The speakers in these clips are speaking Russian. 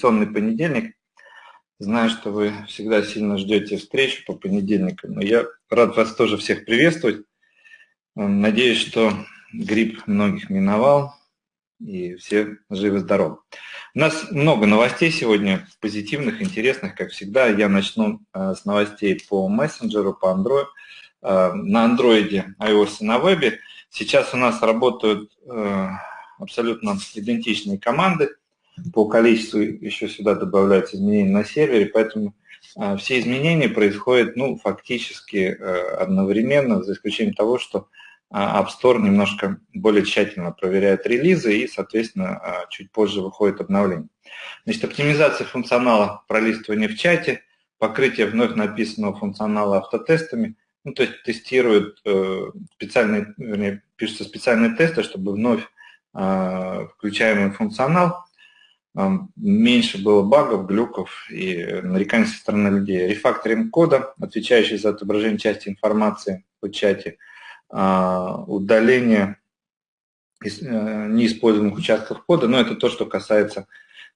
традиционный понедельник. Знаю, что вы всегда сильно ждете встречу по понедельникам, но я рад вас тоже всех приветствовать. Надеюсь, что грипп многих миновал, и все живы-здоровы. У нас много новостей сегодня, позитивных, интересных, как всегда. Я начну э, с новостей по мессенджеру, по Android. Э, на андроиде, iOS и на вебе. Сейчас у нас работают э, абсолютно идентичные команды. По количеству еще сюда добавляются изменения на сервере, поэтому все изменения происходят ну, фактически одновременно, за исключением того, что а, App Store немножко более тщательно проверяет релизы и, соответственно, а, чуть позже выходит обновление. Значит, оптимизация функционала пролистывания в чате, покрытие вновь написанного функционала автотестами, ну, то есть тестируют э, специальные, вернее, пишутся специальные тесты, чтобы вновь э, включаемый функционал, э, меньше было багов, глюков и нареканий со стороны людей. Рефакторинг кода, отвечающий за отображение части информации в чате – а, удаление э, неиспользуемых участков кода, но это то, что касается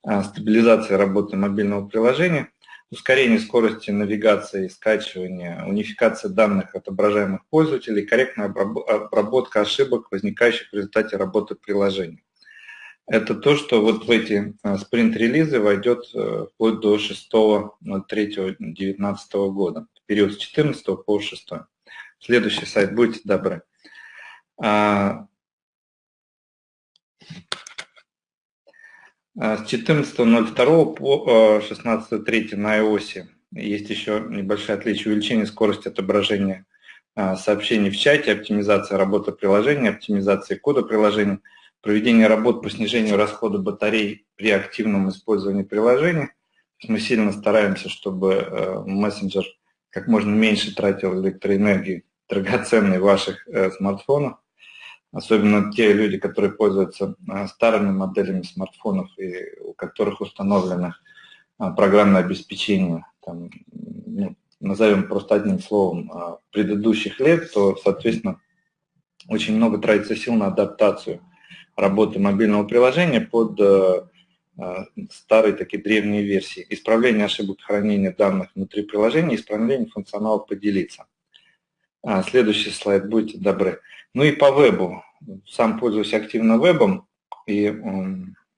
а, стабилизации работы мобильного приложения, ускорение скорости навигации и скачивания, унификация данных отображаемых пользователей, корректная обработка ошибок, возникающих в результате работы приложения. Это то, что вот в эти а, спринт-релизы войдет э, вплоть до 6.3.2019 года, в период с 14 по 6. Следующий сайт, будьте добры. А, а, с 14.02 по 16.03 на iOS есть еще небольшое отличие увеличение скорости отображения сообщений в чате, оптимизация работы приложения, оптимизация кода приложения, проведение работ по снижению расхода батарей при активном использовании приложения. Мы сильно стараемся, чтобы э, мессенджер как можно меньше тратил электроэнергии драгоценный ваших э, смартфонов, особенно те люди, которые пользуются э, старыми моделями смартфонов и у которых установлено программное обеспечение, там, ну, назовем просто одним словом, предыдущих лет, то, соответственно, очень много тратится сил на адаптацию работы мобильного приложения под старые такие древние версии. Исправление ошибок хранения данных внутри приложения, исправление функционала поделиться. А, следующий слайд, будьте добры. Ну и по вебу. Сам пользуюсь активно вебом, и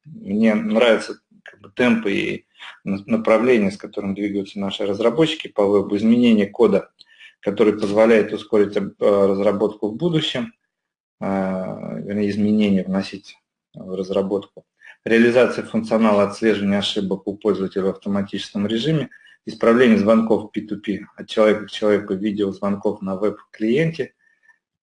мне нравятся как бы, темпы и направления, с которым двигаются наши разработчики по вебу, изменение кода, который позволяет ускорить э, разработку в будущем, вернее, изменения вносить в разработку, реализация функционала отслеживания ошибок у пользователя в автоматическом режиме – исправление звонков P2P от человека к человеку, видеозвонков на веб-клиенте.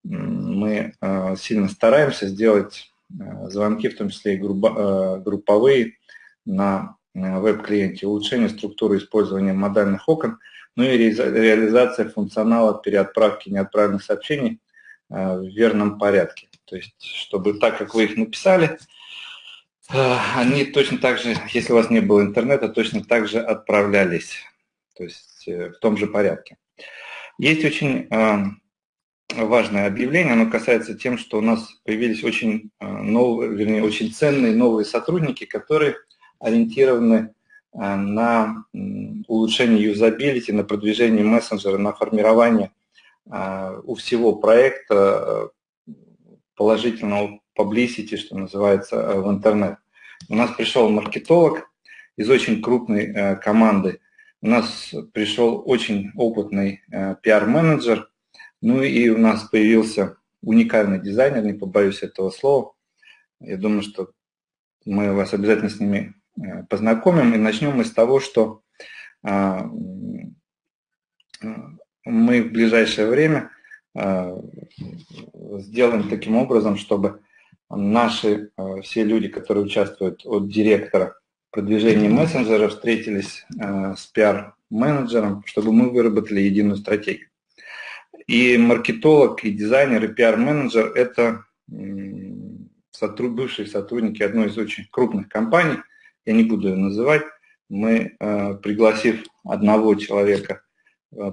Мы э, сильно стараемся сделать э, звонки, в том числе и групповые, на веб-клиенте, улучшение структуры использования модальных окон, ну и реализация функционала переотправки неотправленных сообщений в верном порядке. То есть, чтобы так, как вы их написали, они точно так же, если у вас не было интернета, точно так же отправлялись то есть э, в том же порядке. Есть очень э, важное объявление, оно касается тем, что у нас появились очень э, новые, вернее, очень ценные новые сотрудники, которые ориентированы на улучшение юзабилити, на продвижение мессенджера, на формирование у всего проекта положительного publicity, что называется, в интернет. У нас пришел маркетолог из очень крупной команды у нас пришел очень опытный э, пиар-менеджер, ну и у нас появился уникальный дизайнер, не побоюсь этого слова. Я думаю, что мы вас обязательно с ними э, познакомим. И начнем мы с того, что э, мы в ближайшее время сделаем таким образом, чтобы наши все люди, которые участвуют от директора продвижении мессенджера встретились э, с пиар-менеджером, чтобы мы выработали единую стратегию. И маркетолог, и дизайнер, и пиар-менеджер – это бывшие сотрудники одной из очень крупных компаний, я не буду ее называть, мы, э, пригласив одного человека, э,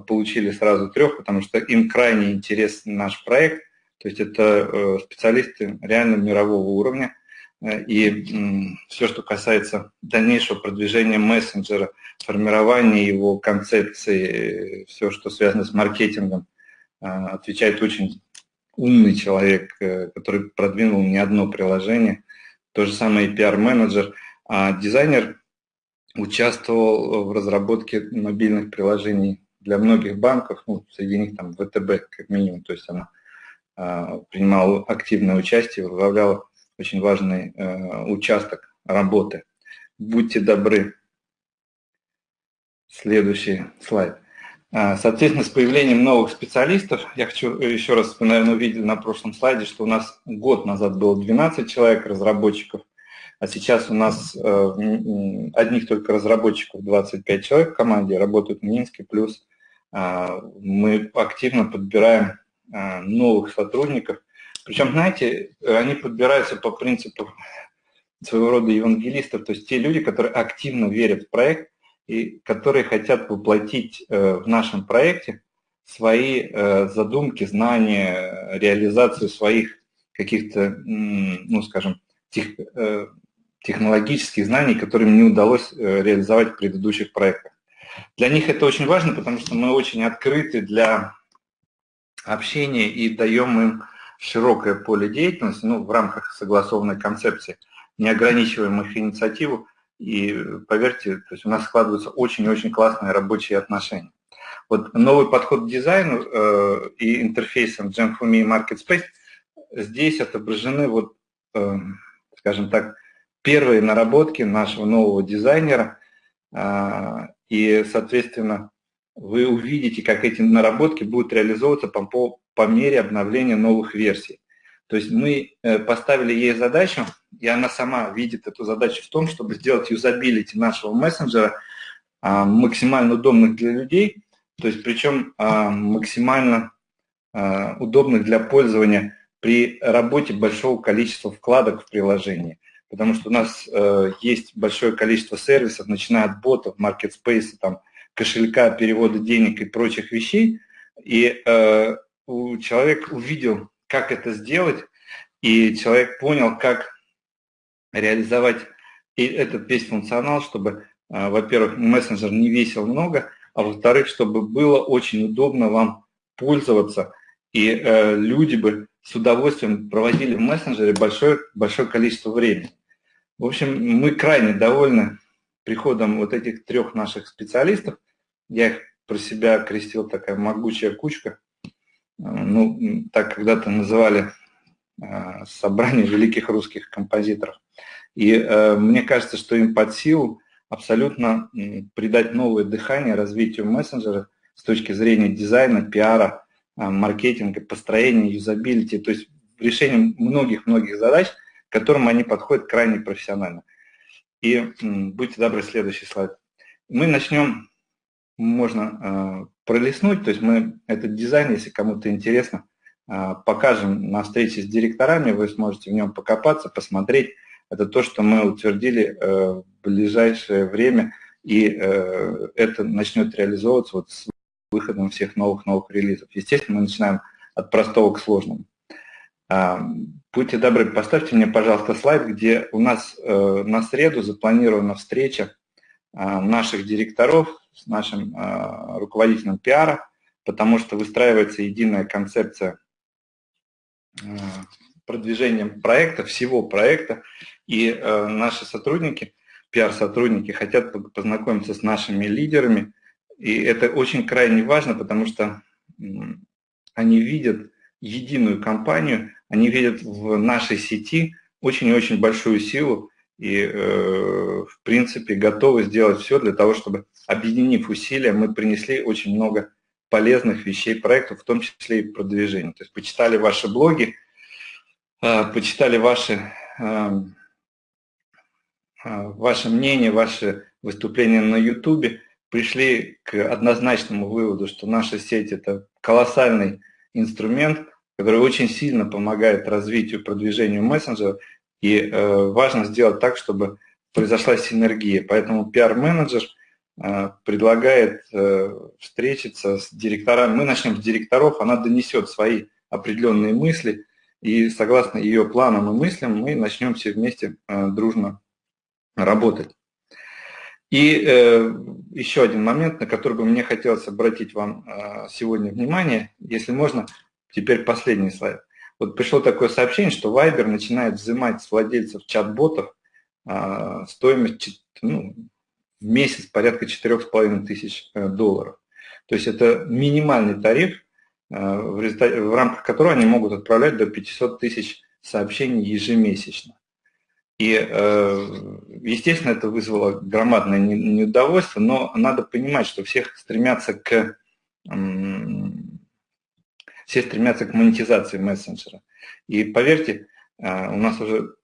получили сразу трех, потому что им крайне интересен наш проект, то есть это специалисты реально мирового уровня, и все, что касается дальнейшего продвижения мессенджера, формирования его концепции, все, что связано с маркетингом, отвечает очень умный человек, который продвинул не одно приложение. То же самое и пиар-менеджер. А дизайнер участвовал в разработке мобильных приложений для многих банков, ну, среди них там ВТБ как минимум, то есть она а, принимала активное участие, возглавляла очень важный а, участок работы. Будьте добры. Следующий слайд. А, соответственно, с появлением новых специалистов, я хочу еще раз, вы, наверное, увидели на прошлом слайде, что у нас год назад было 12 человек, разработчиков, а сейчас у нас э, одних только разработчиков 25 человек в команде работают в Минске, плюс э, мы активно подбираем э, новых сотрудников. Причем, знаете, они подбираются по принципу своего рода евангелистов, то есть те люди, которые активно верят в проект и которые хотят воплотить в нашем проекте свои задумки, знания, реализацию своих каких-то, ну, скажем, тех, технологических знаний, которые не удалось э, реализовать в предыдущих проектах. Для них это очень важно, потому что мы очень открыты для общения и даем им широкое поле деятельности ну, в рамках согласованной концепции, не ограничиваем их инициативу. И поверьте, то есть у нас складываются очень-очень классные рабочие отношения. Вот новый подход к дизайну э, и интерфейсам Genfumi и MarketSpace здесь отображены, вот, э, скажем так, первые наработки нашего нового дизайнера, а, и, соответственно, вы увидите, как эти наработки будут реализовываться по, по мере обновления новых версий. То есть мы э, поставили ей задачу, и она сама видит эту задачу в том, чтобы сделать юзабилити нашего мессенджера а, максимально удобных для людей, то есть причем а, максимально удобных для пользования при работе большого количества вкладок в приложении потому что у нас э, есть большое количество сервисов, начиная от ботов, маркетспейса, там, кошелька, перевода денег и прочих вещей, и э, человек увидел, как это сделать, и человек понял, как реализовать и этот весь функционал, чтобы, э, во-первых, мессенджер не весил много, а во-вторых, чтобы было очень удобно вам пользоваться, и э, люди бы с удовольствием проводили в мессенджере большое, большое количество времени. В общем, мы крайне довольны приходом вот этих трех наших специалистов. Я их про себя крестил такая могучая кучка. Ну, так когда-то называли а, собрание великих русских композиторов. И э, мне кажется, что им под силу абсолютно придать новое дыхание развитию мессенджера с точки зрения дизайна, пиара, маркетинга, построения, юзабилити, то есть решением многих-многих задач – к которым они подходят крайне профессионально. И будьте добры, следующий слайд. Мы начнем, можно э, пролистнуть, то есть мы этот дизайн, если кому-то интересно, э, покажем на встрече с директорами, вы сможете в нем покопаться, посмотреть. Это то, что мы утвердили э, в ближайшее время, и э, это начнет реализовываться вот с выходом всех новых-новых релизов. Естественно, мы начинаем от простого к сложному. Будьте добры, поставьте мне, пожалуйста, слайд, где у нас э, на среду запланирована встреча а, наших директоров с нашим а, руководителем пиара, потому что выстраивается единая концепция продвижения проекта, всего проекта, и э, наши сотрудники, пиар-сотрудники хотят познакомиться с нашими лидерами, и это очень крайне важно, потому что они видят единую компанию, они видят в нашей сети очень и очень большую силу и, э, в принципе, готовы сделать все для того, чтобы, объединив усилия, мы принесли очень много полезных вещей проектов, в том числе и продвижение. То есть почитали ваши блоги, э, почитали ваши, э, ваше мнение, ваши выступления на YouTube, пришли к однозначному выводу, что наша сеть – это колоссальный инструмент, который очень сильно помогает развитию, продвижению мессенджера, и э, важно сделать так, чтобы произошла синергия. Поэтому пиар-менеджер э, предлагает э, встретиться с директорами. Мы начнем с директоров, она донесет свои определенные мысли, и согласно ее планам и мыслям мы начнем все вместе дружно работать. И э, еще один момент, на который бы мне хотелось обратить вам э, сегодня внимание, если можно, теперь последний слайд. Вот пришло такое сообщение, что Viber начинает взимать с владельцев чат-ботов э, стоимость ну, в месяц порядка 4,5 тысяч э, долларов. То есть это минимальный тариф, э, в, в рамках которого они могут отправлять до 500 тысяч сообщений ежемесячно. И, э, естественно, это вызвало громадное неудовольствие, но надо понимать, что всех стремятся к, все стремятся к монетизации мессенджера. И поверьте, э, у нас уже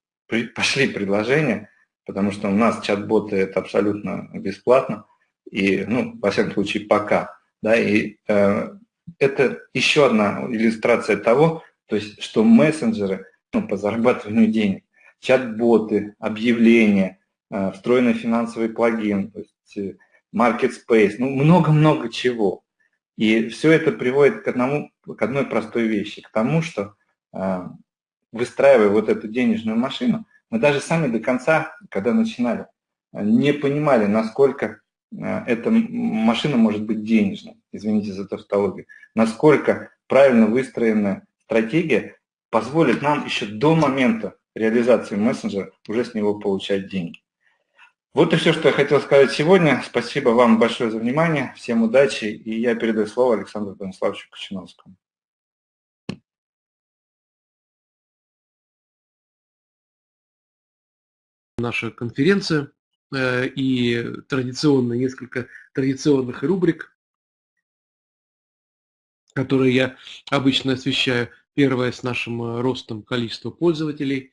пошли предложения, потому что у нас чат-боты это абсолютно бесплатно, и, ну, во всяком случае, пока. Да, и э, это еще одна иллюстрация того, то есть, что мессенджеры ну, по зарабатыванию денег чат-боты, объявления, э, встроенный финансовый плагин, то есть э, market space, ну много-много чего. И все это приводит к, одному, к одной простой вещи, к тому, что э, выстраивая вот эту денежную машину, мы даже сами до конца, когда начинали, не понимали, насколько эта машина может быть денежной, извините за тавтологию, насколько правильно выстроенная стратегия позволит нам еще до момента реализации мессенджера уже с него получать деньги. Вот и все, что я хотел сказать сегодня. Спасибо вам большое за внимание. Всем удачи. И я передаю слово Александру Станиславовичу Кочиновскому. Наша конференция э, и традиционно несколько традиционных рубрик, которые я обычно освещаю. Первое с нашим э, ростом количества пользователей.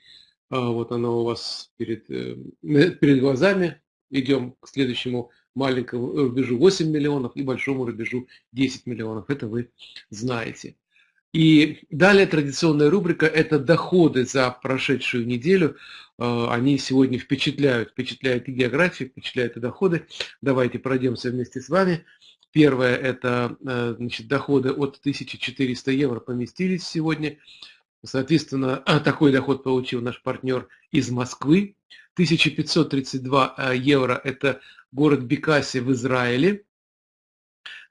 А, вот оно у вас перед, э, перед глазами. Идем к следующему маленькому рубежу 8 миллионов и большому рубежу 10 миллионов. Это вы знаете. И далее традиционная рубрика – это доходы за прошедшую неделю. А, они сегодня впечатляют, впечатляют и географию, впечатляют и доходы. Давайте пройдемся вместе с вами. Первое – это э, значит, доходы от 1400 евро поместились сегодня. Соответственно, такой доход получил наш партнер из Москвы. 1532 э, евро – это город Бекаси в Израиле.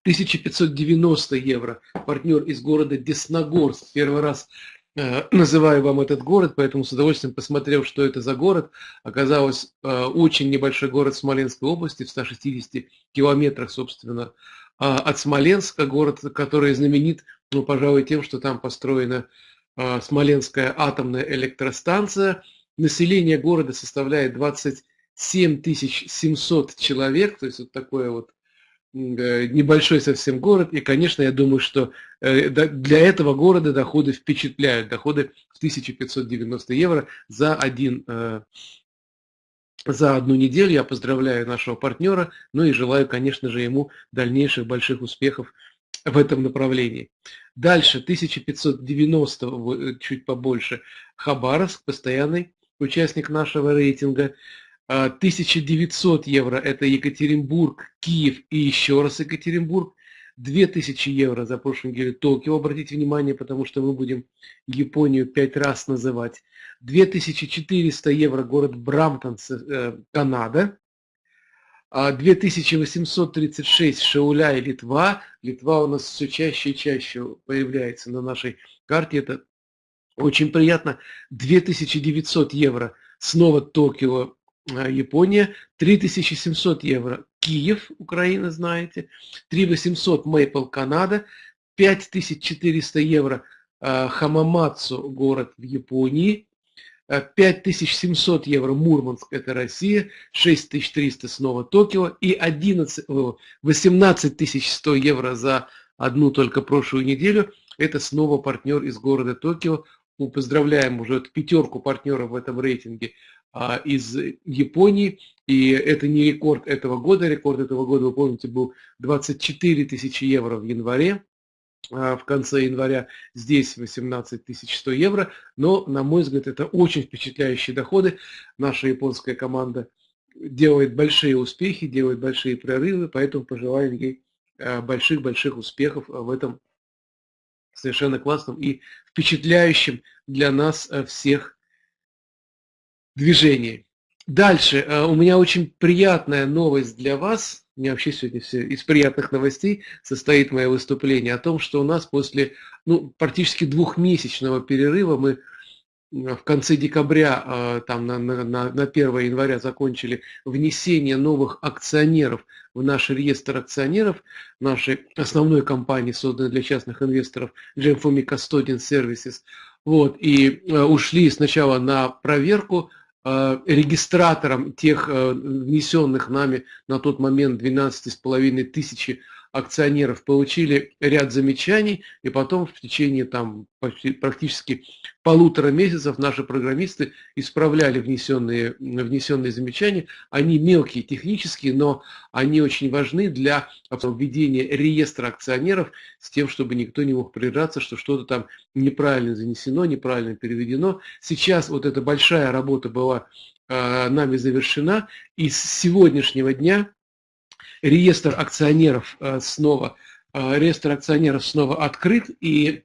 1590 евро партнер из города Десногорск. Первый раз э, называю вам этот город, поэтому с удовольствием посмотрел, что это за город. Оказалось, очень небольшой город Смоленской области, в 160 километрах, собственно, от Смоленска, город, который знаменит, ну, пожалуй, тем, что там построена а, Смоленская атомная электростанция. Население города составляет 27 700 человек, то есть вот такой вот небольшой совсем город. И, конечно, я думаю, что э, для этого города доходы впечатляют. Доходы в 1590 евро за один э, за одну неделю. Я поздравляю нашего партнера, ну и желаю, конечно же, ему дальнейших больших успехов в этом направлении. Дальше 1590, э, чуть побольше, Хабаровск, постоянный участник нашего рейтинга. 1900 а, евро – это Екатеринбург, Киев и еще раз Екатеринбург. 2000 евро за прошлую неделю Токио, обратите внимание, потому что мы будем Японию пять раз называть. 2400 евро город Брамптон, э, Канада. 2836 а Шауля и Литва. Литва у нас все чаще и чаще появляется на нашей карте. Это очень приятно. 2900 евро снова Токио, э, Япония. 3700 евро Киев, Украина, знаете. 3800 Мейпл, Канада. 5400 евро э, Хамамацу, город в Японии. 5700 евро Мурманск, это Россия, 6300 снова Токио и 11, 18100 евро за одну только прошлую неделю, это снова партнер из города Токио. Мы поздравляем уже пятерку партнеров в этом рейтинге а, из Японии. И это не рекорд этого года. Рекорд этого года, вы помните, был 24 тысячи евро в январе. А, в конце января, здесь 18 100 евро, но, на мой взгляд, это очень впечатляющие доходы. Наша японская команда делает большие успехи, делает большие прорывы, поэтому пожелаем ей а, больших-больших успехов в этом совершенно классном и впечатляющем для нас всех движении. Дальше. У меня очень приятная новость для вас. У меня вообще сегодня все из приятных новостей состоит мое выступление о том, что у нас после ну, практически двухмесячного перерыва мы в конце декабря, э, там на, на, на 1 января закончили внесение новых акционеров в наш реестр акционеров нашей основной компании, созданной для частных инвесторов, GMFOMI Custodian Services. Вот, и э, ушли сначала на проверку регистратором тех внесенных нами на тот момент 12,5 тысячи акционеров получили ряд замечаний, и потом в течение там, практически полутора месяцев наши программисты исправляли внесенные, внесенные замечания. Они мелкие, технические, но они очень важны для введения реестра акционеров с тем, чтобы никто не мог придираться, что что-то там неправильно занесено, неправильно переведено. Сейчас вот эта большая работа была э, нами завершена, и с сегодняшнего дня реестр акционеров э, снова, э, реестр акционеров снова открыт, и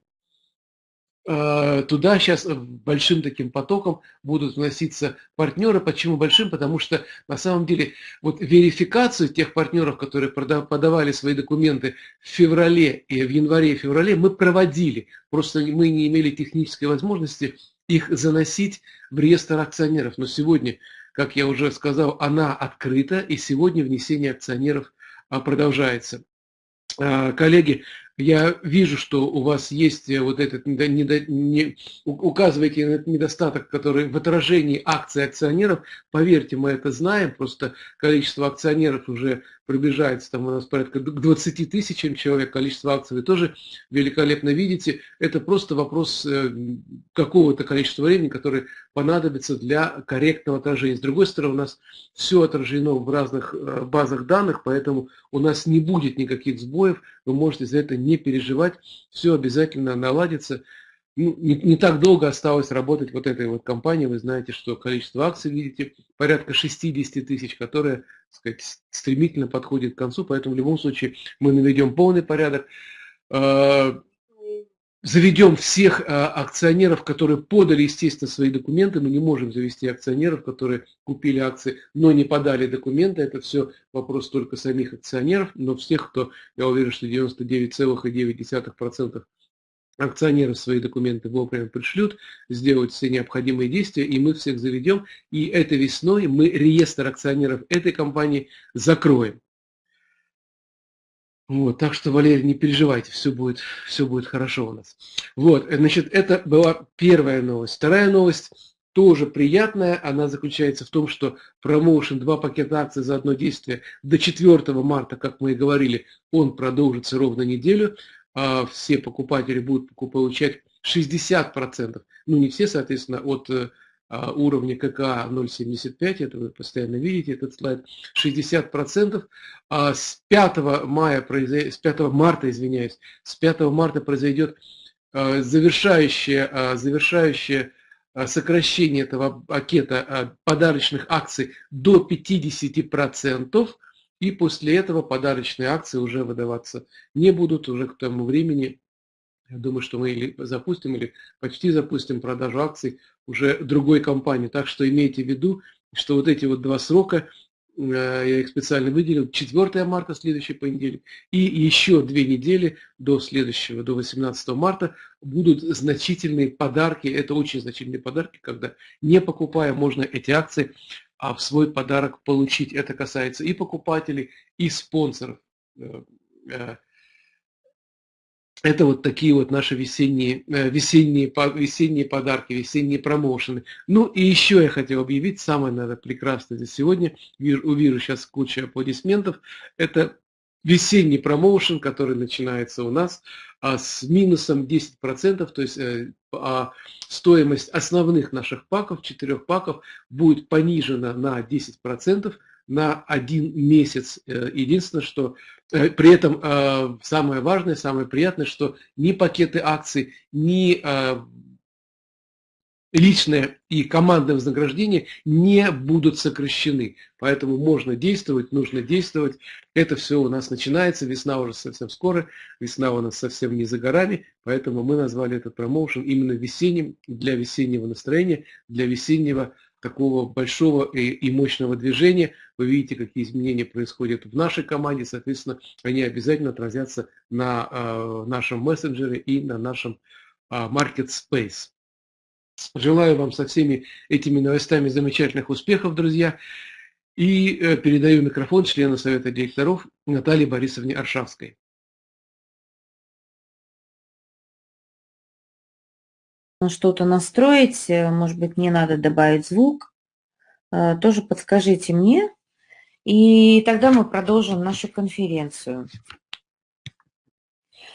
э, туда сейчас большим таким потоком будут вноситься партнеры. Почему большим? Потому что на самом деле вот верификацию тех партнеров, которые подавали свои документы в феврале и в январе и феврале, мы проводили. Просто мы не имели технической возможности их заносить в реестр акционеров. Но сегодня как я уже сказал, она открыта, и сегодня внесение акционеров а, продолжается. А, коллеги, я вижу, что у вас есть э, вот этот, недо, не, указываете на этот недостаток, который в отражении акций акционеров. Поверьте, мы это знаем, просто количество акционеров уже приближается, там у нас порядка к 20 тысячам человек, количество акций вы тоже великолепно видите. Это просто вопрос э, какого-то количества времени, которое понадобится для корректного отражения. С другой стороны, у нас все отражено в разных э, базах данных, поэтому у нас не будет никаких сбоев, вы можете за это не переживать, все обязательно наладится. Ну, не, не так долго осталось работать вот этой вот компании. Вы знаете, что количество акций, видите, порядка 60 тысяч, которые, так сказать, стремительно подходит к концу. Поэтому в любом случае мы наведем полный порядок. Заведем всех а, акционеров, которые подали, естественно, свои документы. Мы не можем завести акционеров, которые купили акции, но не подали документы. Это все вопрос только самих акционеров, но всех, кто, я уверен, что 99,9% акционеры свои документы вовремя пришлют, сделают все необходимые действия, и мы всех заведем. И этой весной мы реестр акционеров этой компании закроем. Вот, так что, Валерий, не переживайте, все будет, все будет хорошо у нас. Вот, значит, это была первая новость. Вторая новость тоже приятная, она заключается в том, что промоушен, два пакета акций за одно действие до 4 марта, как мы и говорили, он продолжится ровно неделю. А все покупатели будут получать 60%, ну не все, соответственно, от э, уровня КК 0,75, это вы постоянно видите этот слайд, 60%. А с 5, мая, с 5 марта, извиняюсь, с 5 марта произойдет а, завершающее, а, завершающее сокращение этого пакета подарочных акций до 50%, и после этого подарочные акции уже выдаваться не будут, уже к тому времени я думаю, что мы или запустим, или почти запустим продажу акций уже другой компании. Так что имейте в виду, что вот эти вот два срока, э, я их специально выделил, 4 марта, следующий понедельник, и еще две недели до следующего, до 18 марта, будут значительные подарки. Это очень значительные подарки, когда не покупая, можно эти акции а в свой подарок получить. Это касается и покупателей, и спонсоров э, э, это вот такие вот наши весенние, э, весенние, весенние подарки, весенние промоушены. Ну и еще я хотел объявить, самое, наверное, прекрасное за сегодня, вижу, увижу сейчас кучу аплодисментов, это весенний промоушен, который начинается у нас а, с минусом 10%, то есть э, а, стоимость основных наших паков, четырех паков, будет понижена на 10%, на один месяц. Э, единственное, что э, при этом э, самое важное, самое приятное, что ни пакеты акций, ни личное и командное вознаграждение не будут сокращены. Поэтому можно действовать, нужно действовать. Это все у нас начинается, весна уже совсем скоро, весна у нас совсем не за горами, поэтому мы назвали этот промоушен именно весенним, для весеннего настроения, для весеннего такого большого и, мощного движения. Вы видите, какие изменения происходят в нашей команде, соответственно, они обязательно отразятся на э, нашем мессенджере и на нашем э, Market Space. Желаю вам со всеми этими новостями замечательных успехов, друзья. И э, передаю микрофон члену Совета директоров Наталье Борисовне Аршавской. Что-то настроить, э, может быть, не надо добавить звук, э, тоже подскажите мне, и тогда мы продолжим нашу конференцию.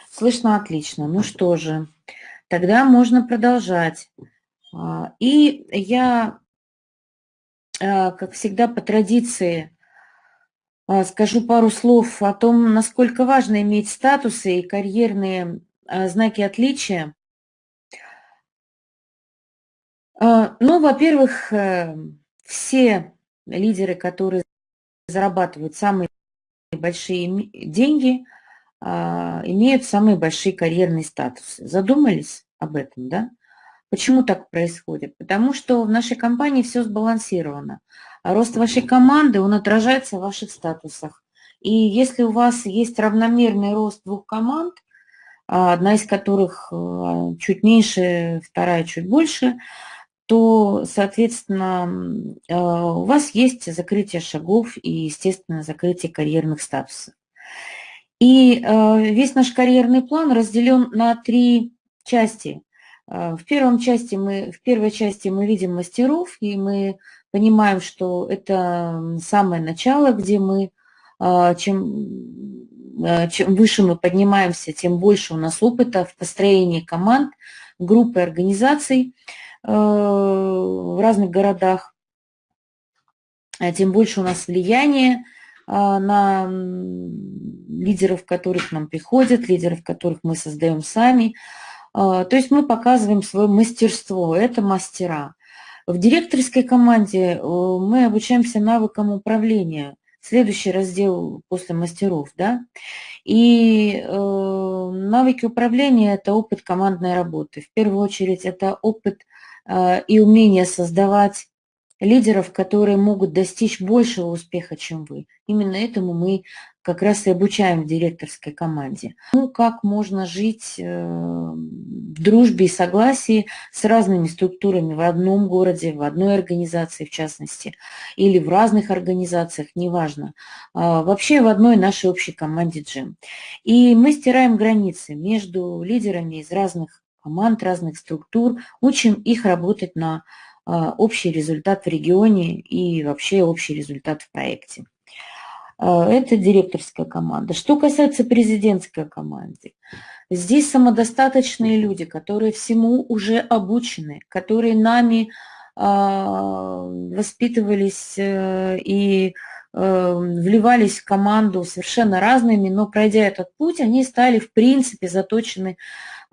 Слышно отлично. Ну что же, тогда можно продолжать. А, и я, как всегда, по традиции скажу пару слов о том, насколько важно иметь статусы и карьерные знаки отличия. Ну, во-первых, э, все лидеры, которые зарабатывают самые большие деньги, имеют самые большие карьерные статусы. Задумались об этом, да? Почему так происходит? Потому что в нашей компании все сбалансировано. А рост вашей команды, он отражается в ваших статусах. И если у вас есть равномерный рост двух команд, а, одна из которых а, чуть меньше, вторая чуть больше, то, соответственно, а, у вас есть закрытие шагов и, естественно, закрытие карьерных статусов. И весь наш карьерный план разделен на три части – а, в, первом части мы, в первой части мы видим мастеров, и мы понимаем, что это самое начало, где мы, чем, чем выше мы поднимаемся, тем больше у нас опыта в построении команд, группы организаций в разных городах, тем больше у нас влияние на лидеров, которых нам приходят, лидеров, которых мы создаем сами, а, то есть мы показываем свое мастерство, это мастера. В директорской команде э, мы обучаемся навыкам управления. Следующий раздел после мастеров, да. И э, навыки управления – это опыт командной работы. В первую очередь это опыт э, и умение создавать лидеров, которые могут достичь большего успеха, чем вы. Именно этому мы как раз и обучаем в директорской команде. Ну, как можно жить э, в дружбе и согласии с разными структурами в одном городе, в одной организации в частности, или в разных организациях, неважно. А, вообще в одной нашей общей команде джем. И мы стираем границы между лидерами из разных команд, разных структур, учим их работать на а, общий результат в регионе и вообще общий результат в проекте. А, это директорская команда. Что касается президентской команды, здесь самодостаточные люди, которые всему уже обучены, которые нами а, воспитывались э, и э, вливались в команду совершенно разными, но пройдя этот путь, они стали в принципе заточены,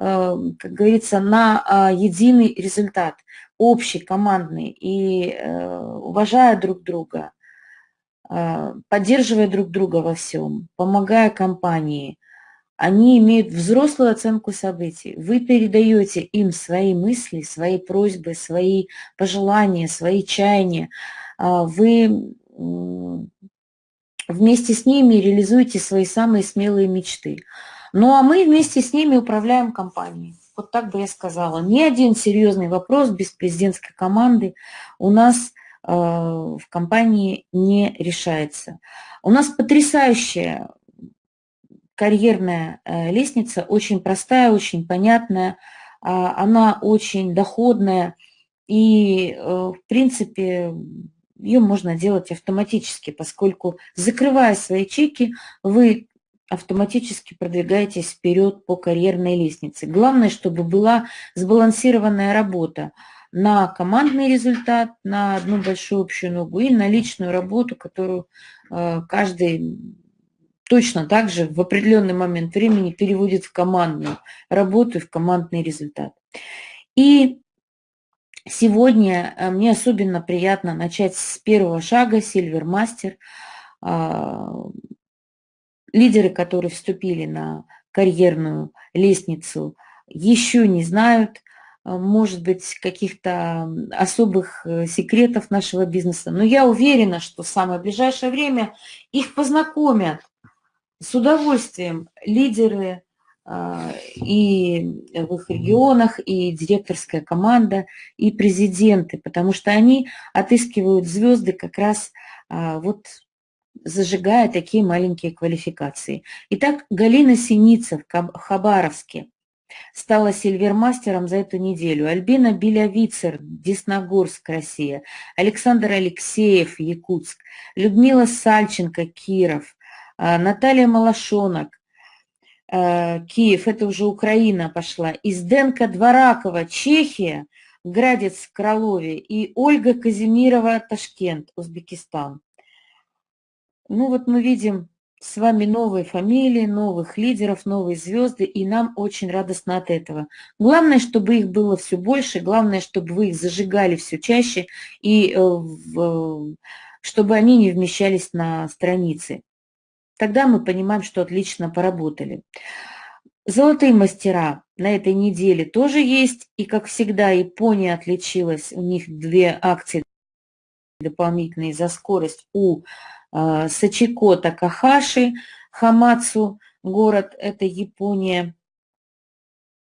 как говорится, на единый результат – общий, командный, и э, уважая друг друга, э, поддерживая друг друга во всем, помогая компании, они имеют взрослую оценку событий. Вы передаете им свои мысли, свои просьбы, свои пожелания, свои чаяния. Э, вы вместе с ними реализуете свои самые смелые мечты. Ну а мы вместе с ними управляем компанией. Вот так бы я сказала. Ни один серьезный вопрос без президентской команды у нас э, в компании не решается. У нас потрясающая карьерная э, лестница, очень простая, очень понятная, а, она очень доходная, и, э, в принципе, ее можно делать автоматически, поскольку, закрывая свои чеки, вы автоматически продвигаетесь вперед по карьерной лестнице. Главное, чтобы была сбалансированная работа на командный результат, на одну большую общую ногу и на личную работу, которую э, каждый точно так же в определенный момент времени переводит в командную работу и в командный результат. И сегодня э, мне особенно приятно начать с первого шага Silver Master. Лидеры, которые вступили на карьерную лестницу, еще не знают, а, может быть, каких-то особых э, секретов нашего бизнеса. Но я уверена, что в самое ближайшее время их познакомят с удовольствием лидеры а, и в их регионах, и директорская команда, и президенты, потому что они отыскивают звезды как раз а, вот зажигая такие маленькие квалификации. Итак, Галина Синица в Хабаровске стала сильвермастером за эту неделю. Альбина Белявицер, Десногорск, Россия. Александр Алексеев, Якутск. Людмила Сальченко, Киров. А, Наталья Малашонок, Э, Киев, это уже Украина пошла, Изденка Дворакова, Чехия, Градец Кролове и Ольга Казимирова, Ташкент, Узбекистан. Ну вот мы видим с вами новые фамилии, новых лидеров, новые звезды, и нам очень радостно от этого. Главное, чтобы их было все больше, главное, чтобы вы их зажигали все чаще, и э, чтобы они не вмещались на странице. Тогда мы понимаем, что отлично поработали. Золотые мастера на этой неделе тоже есть. И, как всегда, Япония отличилась. У них две акции дополнительные за скорость у э, Сачико Такахаши, Хамацу, город, это Япония.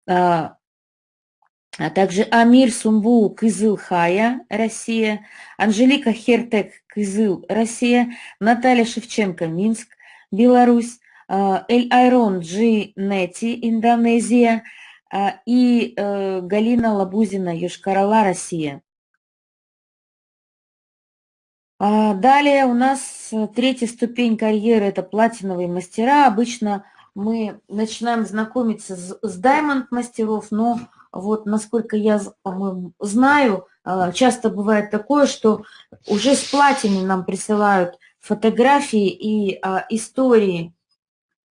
А, а также Амир Сумбу Кызылхая, Россия, Анжелика Хертек Кызыл, Россия, Наталья Шевченко, Минск, Беларусь, а, Эль Айрон Джи Нети, Индонезия а, и э, Галина Лабузина, Юшкарала, Россия. А, далее у нас третья ступень карьеры – это платиновые мастера. Обычно мы начинаем знакомиться с, с даймонд мастеров, но вот насколько я знаю, часто бывает такое, что уже с платины нам присылают фотографии и а, истории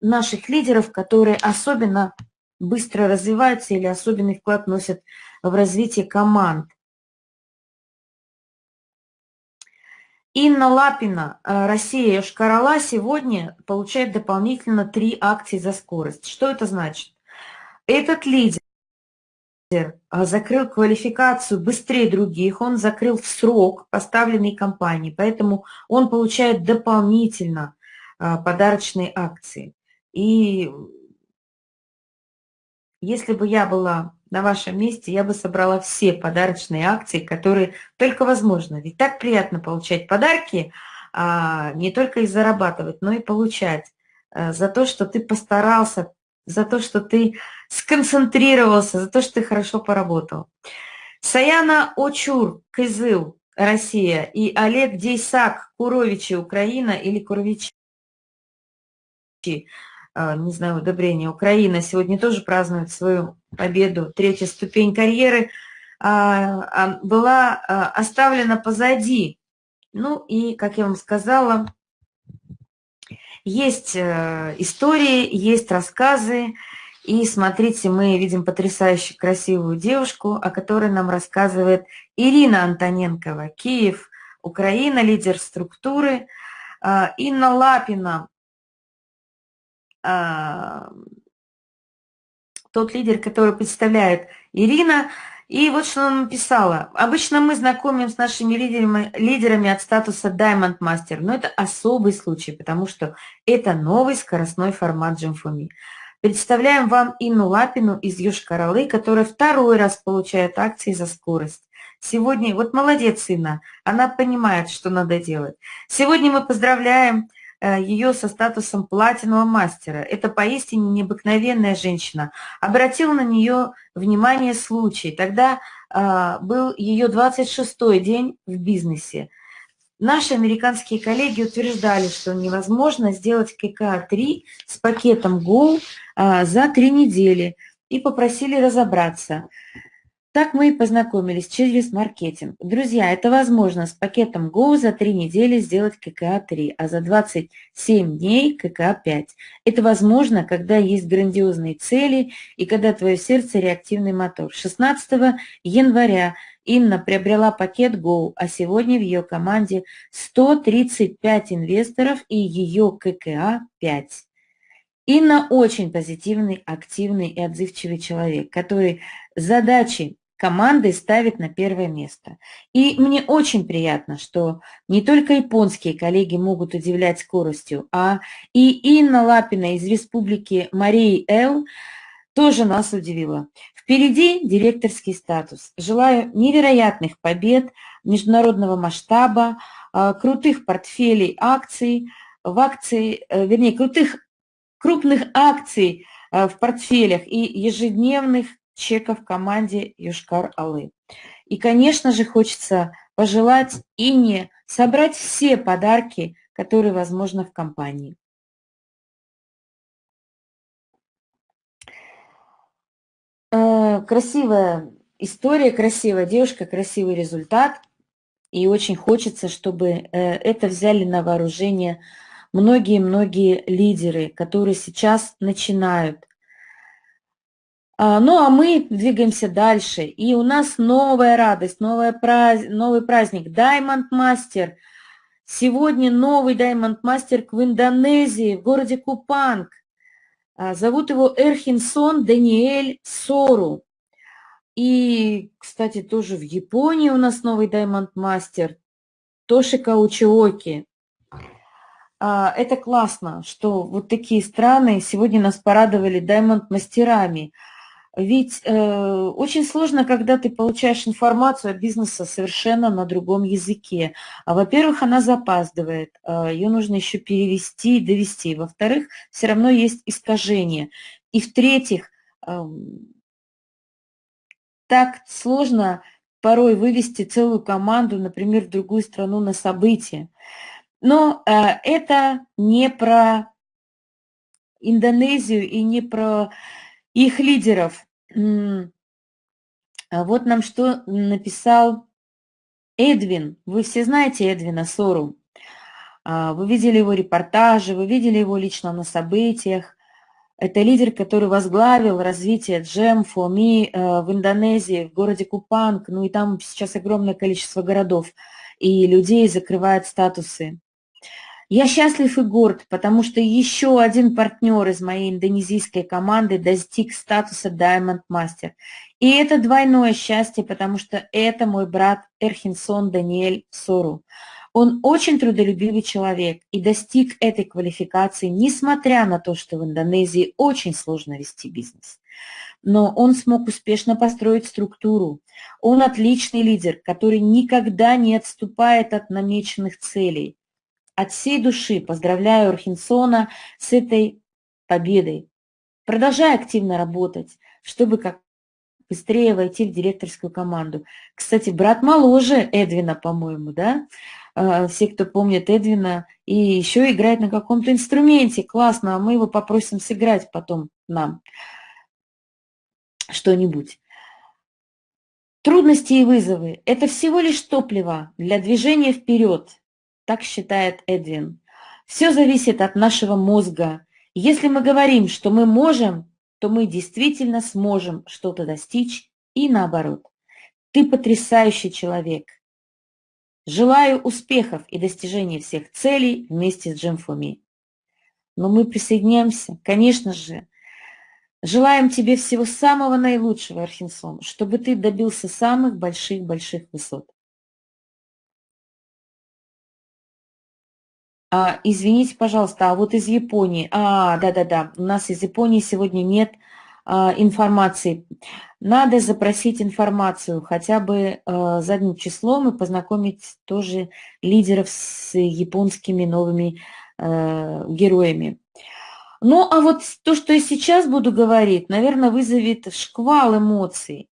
наших лидеров, которые особенно быстро развиваются или особенный вклад носят в развитие команд. Инна Лапина, а, Россия Шкарала сегодня получает дополнительно три акции за скорость. Что это значит? Этот лидер а, закрыл квалификацию быстрее других, он закрыл в срок поставленный компании, поэтому он получает дополнительно а, подарочные акции. И если бы я была на вашем месте, я бы собрала все подарочные акции, которые только возможно. Ведь так приятно получать подарки, а не только их зарабатывать, но и получать за то, что ты постарался, за то, что ты сконцентрировался, за то, что ты хорошо поработал. Саяна Очур, Кызыл, Россия, и Олег Дейсак, Куровичи, Украина, или Куровичи, не знаю, удобрение, Украина, сегодня тоже празднует свою победу, третья ступень карьеры, а, а, была оставлена позади. Ну и, как я вам сказала, есть э, истории, есть рассказы, и смотрите, мы видим потрясающе красивую девушку, о которой нам рассказывает Ирина Антоненкова, Киев, Украина, лидер структуры, а, Инна Лапина, а, тот лидер, который представляет Ирина, и вот что она написала. Обычно мы знакомим с нашими лидерами, лидерами от статуса Diamond Master, но это особый случай, потому что это новый скоростной формат Джимфуми. Представляем вам Инну Лапину из Южкоролы, которая второй раз получает акции за скорость. Сегодня, вот молодец Инна, она понимает, что надо делать. Сегодня мы поздравляем ее со статусом платинового мастера. Это поистине необыкновенная женщина. Обратил на нее внимание случай. Тогда э, был ее 26-й день в бизнесе. Наши американские коллеги утверждали, что невозможно сделать КК-3 с пакетом Go а, за три недели и попросили разобраться. Так мы и познакомились через маркетинг. Друзья, это возможно с пакетом Go за три недели сделать ККА-3, а за 27 дней ККА-5. Это возможно, когда есть грандиозные цели и когда твое сердце реактивный мотор. 16 января Инна приобрела пакет Go, а сегодня в ее команде 135 инвесторов и ее ККА 5. Инна очень позитивный, активный и отзывчивый человек, который задачи команды ставит на первое место. И мне очень приятно, что не только японские коллеги могут удивлять скоростью, а и Инна Лапина из Республики Марии Эл тоже нас удивила. Впереди директорский статус. Желаю невероятных побед международного масштаба, а, крутых портфелей акций, в акции, э, вернее, крутых крупных акций э, в портфелях и ежедневных чеков команде Юшкар-Алы. И, конечно же, хочется пожелать Ине собрать все подарки, которые возможно в компании. Э, красивая история, красивая девушка, красивый результат. И очень хочется, чтобы э, это взяли на вооружение многие-многие лидеры, которые сейчас начинают. А, ну, а мы двигаемся дальше. И у нас новая радость, новая праз... новый праздник. Diamond Master. Сегодня новый Diamond Master в Индонезии, в городе Купанг. А, зовут его Эрхинсон Даниэль Сору. И, кстати, тоже в Японии у нас новый Diamond Master. Тоши Каучиоки. А, это классно, что вот такие страны сегодня нас порадовали даймонд-мастерами. Ведь э, очень сложно, когда ты получаешь информацию о бизнесе совершенно на другом языке. А, во-первых, она запаздывает, э, ее нужно еще перевести и довести. Во-вторых, все равно есть искажение. И в-третьих, э, так сложно порой вывести целую команду, например, в другую страну на события. Но э, это не про Индонезию и не про их лидеров. А вот нам что написал Эдвин. Вы все знаете Эдвина Сору. А, вы видели его репортажи, вы видели его лично на событиях. Это лидер, который возглавил развитие Джем, Фоми э, в Индонезии, в городе Купанг. Ну и там сейчас огромное количество городов. И людей закрывают статусы. Я счастлив и горд, потому что еще один партнер из моей индонезийской команды достиг статуса Diamond Master. И это двойное счастье, потому что это мой брат Эрхинсон Даниэль Сору. Он очень трудолюбивый человек и достиг этой квалификации, несмотря на то, что в Индонезии очень сложно вести бизнес. Но он смог успешно построить структуру. Он отличный лидер, который никогда не отступает от намеченных целей. От всей души поздравляю Архинсона с этой победой. Продолжай активно работать, чтобы как быстрее войти в директорскую команду. Кстати, брат моложе Эдвина, по-моему, да? А, все, кто помнит Эдвина, и еще играет на каком-то инструменте. Классно, а мы его попросим сыграть потом нам что-нибудь. Трудности и вызовы – это всего лишь топливо для движения вперед, так считает Эдвин. Все зависит от нашего мозга. Если мы говорим, что мы можем, то мы действительно сможем что-то достичь и наоборот. Ты потрясающий человек. Желаю успехов и достижения всех целей вместе с Джим Фоми. Но мы присоединяемся, конечно же. Желаем тебе всего самого наилучшего, Архинсон, чтобы ты добился самых больших-больших высот. А, извините, пожалуйста, а вот из Японии, а, да-да-да, у нас из Японии сегодня нет а, информации. Надо запросить информацию хотя бы а, задним числом и познакомить тоже лидеров с японскими новыми а, героями. Ну, а вот то, что я сейчас буду говорить, наверное, вызовет шквал эмоций.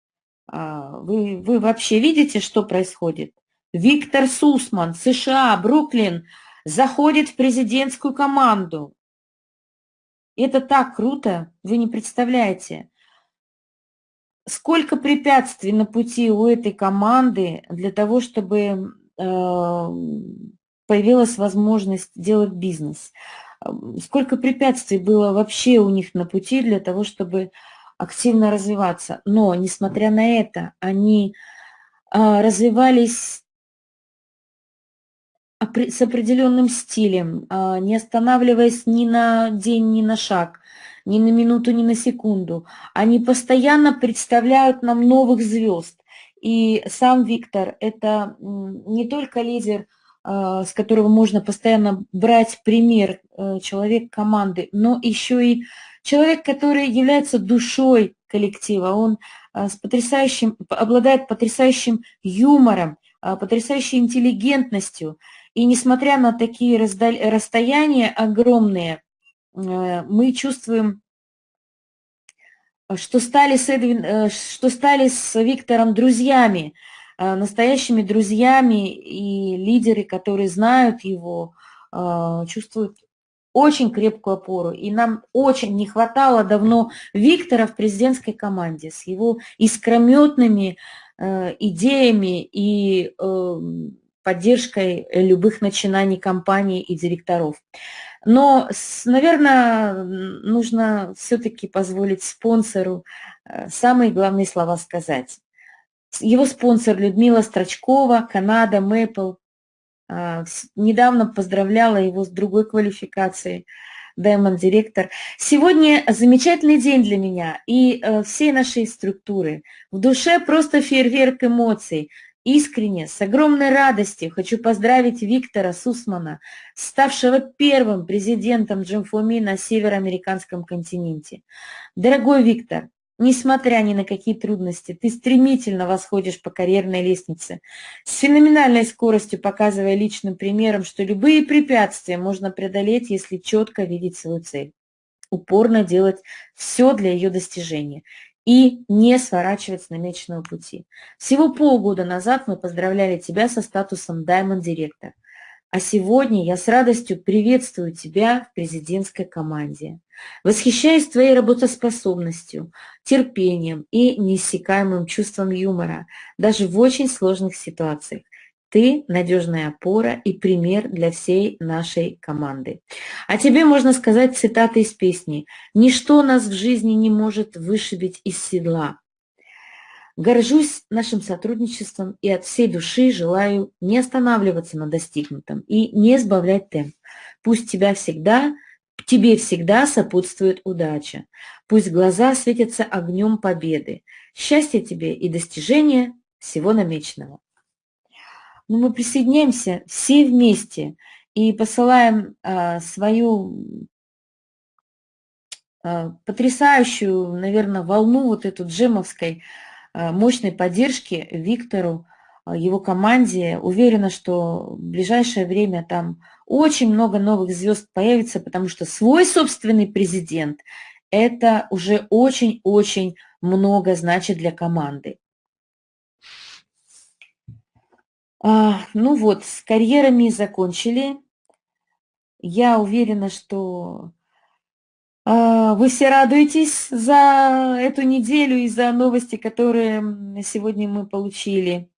А, вы, вы вообще видите, что происходит? Виктор Сусман, США, Бруклин – заходит в президентскую команду. Это так круто, вы не представляете. Сколько препятствий на пути у этой команды для того, чтобы э, появилась возможность делать бизнес. Сколько препятствий было вообще у них на пути для того, чтобы активно развиваться. Но, несмотря на это, они развивались с определенным стилем, не останавливаясь ни на день, ни на шаг, ни на минуту, ни на секунду. Они постоянно представляют нам новых звезд. И сам Виктор – это не только лидер, а, с которого можно постоянно брать пример, э, человек команды, но еще и человек, который является душой коллектива. Он а, с потрясающим, обладает потрясающим юмором, а, потрясающей интеллигентностью. И несмотря на такие расстояния огромные, э, мы чувствуем что стали с, Эдвин, э, что стали с Виктором друзьями, э, настоящими друзьями, и лидеры, которые знают его, чувствуют очень крепкую опору. И нам очень не хватало давно Виктора в президентской команде с его искрометными идеями и эм, поддержкой любых начинаний компаний и директоров. Но, наверное, нужно все-таки позволить спонсору э, самые главные слова сказать. Его спонсор Людмила Строчкова, Канада, Мэпл, недавно поздравляла его с другой квалификацией, Diamond Директор. Сегодня замечательный день для меня и э, всей нашей структуры. В душе просто фейерверк эмоций. Искренне, с огромной радостью хочу поздравить Виктора Сусмана, ставшего первым президентом Джимфоми на североамериканском континенте. Дорогой Виктор, несмотря ни на какие трудности, ты стремительно восходишь по карьерной лестнице, с феноменальной скоростью показывая личным примером, что любые препятствия можно преодолеть, если четко видеть свою цель упорно делать все для ее достижения и не сворачивать с намеченного пути. Всего полгода назад мы поздравляли тебя со статусом Diamond Director, а сегодня я с радостью приветствую тебя в президентской команде. Восхищаюсь твоей работоспособностью, терпением и неиссякаемым чувством юмора, даже в очень сложных ситуациях. Ты надежная опора и пример для всей нашей команды. А тебе можно сказать цитаты из песни «Ничто нас в жизни не может вышибить из седла». Горжусь нашим сотрудничеством и от всей души желаю не останавливаться на достигнутом и не сбавлять темп. Пусть тебя всегда, тебе всегда сопутствует удача. Пусть глаза светятся огнем победы. Счастья тебе и достижения всего намеченного но мы присоединяемся все вместе и посылаем а, свою а, потрясающую, наверное, волну вот эту джемовской а, мощной поддержки Виктору, а, его команде. Уверена, что в ближайшее время там очень много новых звезд появится, потому что свой собственный президент – это уже очень-очень много значит для команды. А, ну вот, с карьерами закончили. Я уверена, что а, вы все радуетесь за эту неделю и за новости, которые сегодня мы получили.